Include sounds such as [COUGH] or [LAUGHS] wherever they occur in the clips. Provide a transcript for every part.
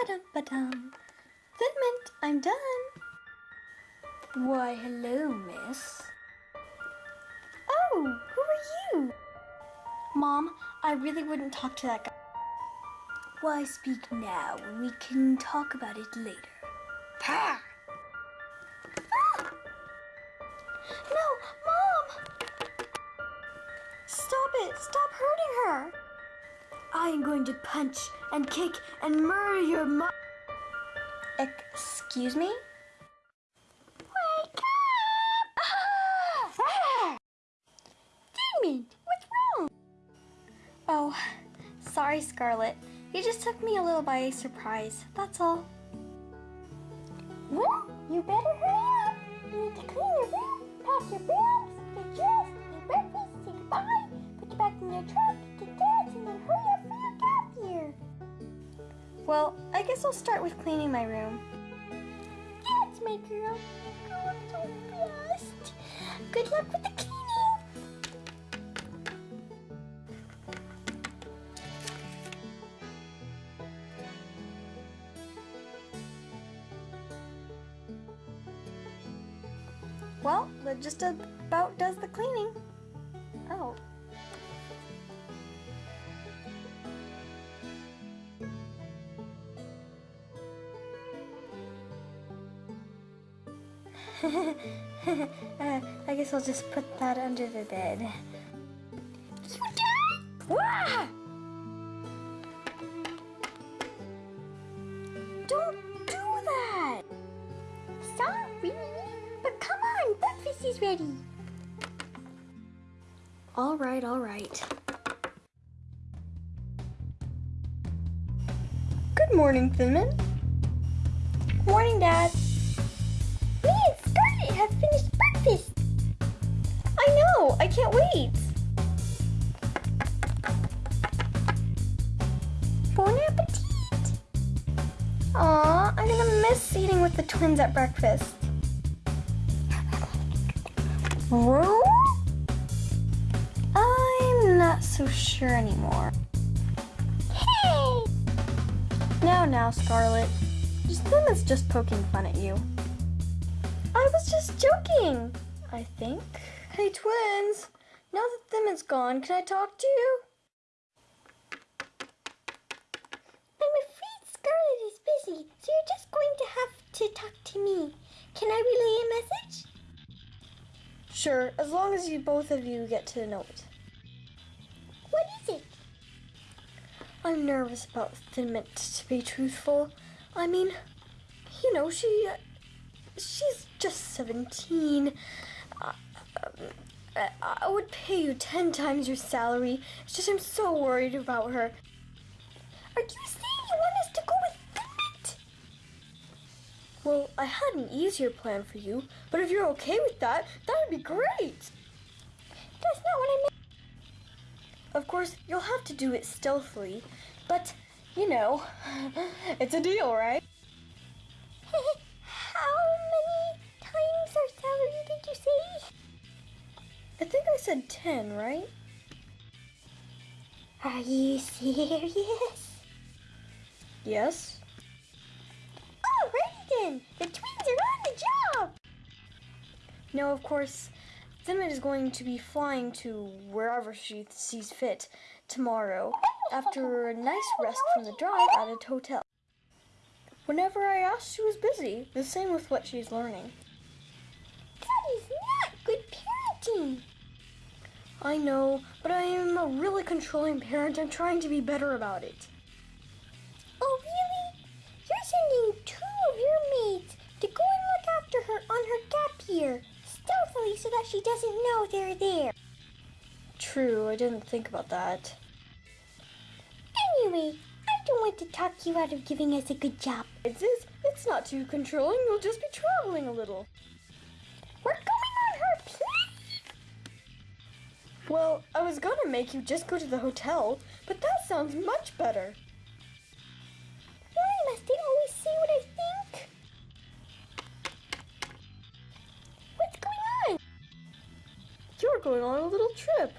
Ba-dum, ba-dum. Fitment, I'm done. Why, hello, miss. Oh, who are you? Mom, I really wouldn't talk to that guy. Why speak now when we can talk about it later? Ha! Ah! No, Mom! Stop it! Stop hurting her! I am going to punch and kick and murder your mom. Excuse me? Wake up! Ah! Damon, what's wrong? Oh, sorry, Scarlet. You just took me a little by surprise. That's all. Well, you better hurry up. You need to clean your room, pack your bags, get dressed, eat breakfast, say goodbye, put you back in your truck, Well, I guess I'll start with cleaning my room. That's my girl. I'm so blessed. Good luck with the cleaning. Well, that just about does the cleaning. Oh. [LAUGHS] I guess I'll just put that under the bed. You done? Wah! Don't do that! Sorry, but come on, breakfast is ready. All right, all right. Good morning, Thinman. Know, I can't wait. Bon appetit. Aw, I'm gonna miss eating with the twins at breakfast. Room? I'm not so sure anymore. Hey! Now, now, Scarlet. Just them is just poking fun at you. I was just joking, I think. Hey, twins. Now that Thimon's gone, can I talk to you? I'm afraid Scarlet is busy, so you're just going to have to talk to me. Can I relay a message? Sure, as long as you both of you get to know it. What is it? I'm nervous about Thinmint, to be truthful. I mean, you know, she. Uh, she's just 17. Uh, I, would pay you 10 times your salary. It's just I'm so worried about her. Are you saying you want us to go with Thinmint? Well, I had an easier plan for you, but if you're okay with that, that would be great. That's not what I meant. Of course, you'll have to do it stealthily, but, you know, [LAUGHS] it's a deal, right? Said 10, right? Are you serious? Yes. Oh, Alrighty then, the twins are on the job. No, of course, Thinman is going to be flying to wherever she sees fit tomorrow after a nice rest from the drive at a hotel. Whenever I asked, she was busy. The same with what she's learning. That is not good parenting. I know, but I am a really controlling parent. I'm trying to be better about it. Oh, really? You're sending two of your maids to go and look after her on her gap year, stealthily so that she doesn't know they're there. True, I didn't think about that. Anyway, I don't want to talk you out of giving us a good job. It's, it's, it's not too controlling. We'll just be traveling a little. Well, I was gonna make you just go to the hotel, but that sounds much better. Why must they always say what I think? What's going on? You're going on a little trip.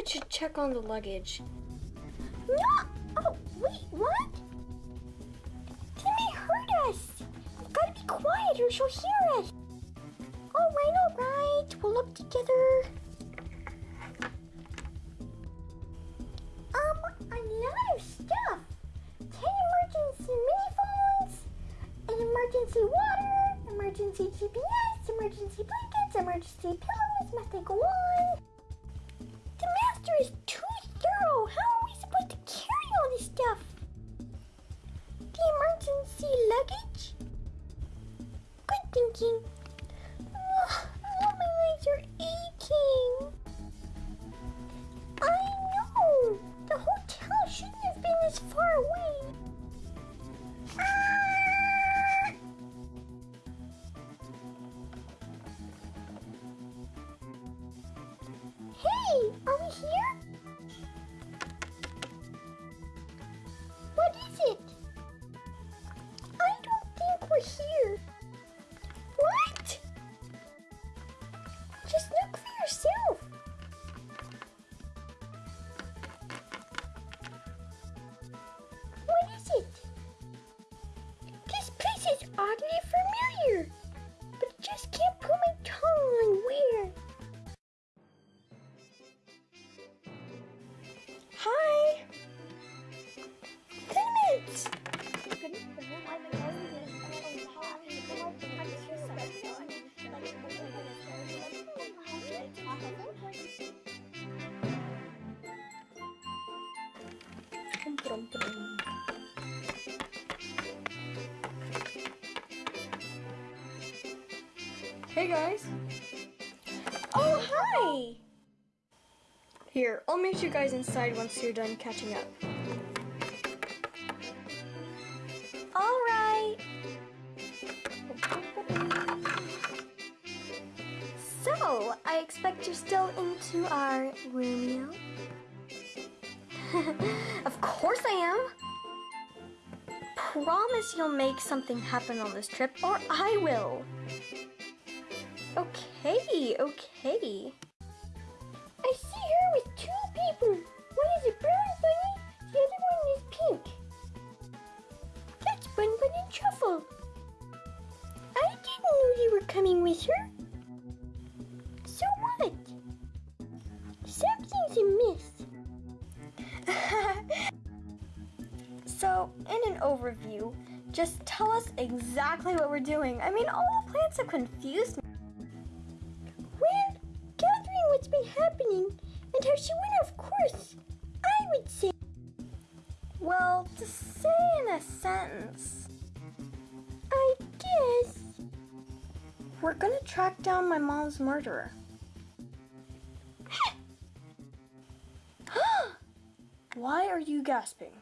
I should check on the luggage. No! Oh, wait, what? They may hurt us. We've got to be quiet or she'll hear us. All right, all right. We'll look together. Um, a lot of stuff. Ten emergency mini phones, an emergency water, emergency GPS, emergency blankets, emergency pillows. Must they go on? Emergency luggage? Good thinking. Ugh, oh, my legs are aching. I know. The hotel shouldn't have been this far away. Hi. Clements. Hey guys. Oh, hi. Here, I'll meet you guys inside once you're done catching up. All right. So, I expect you're still into our Romeo? [LAUGHS] of course I am. Promise you'll make something happen on this trip, or I will. Okay, okay. Just tell us exactly what we're doing. I mean, all the plants have confused me. Well, gathering what's been happening and how she went off course, I would say. Well, to say in a sentence, I guess. we're gonna track down my mom's murderer. [GASPS] Why are you gasping?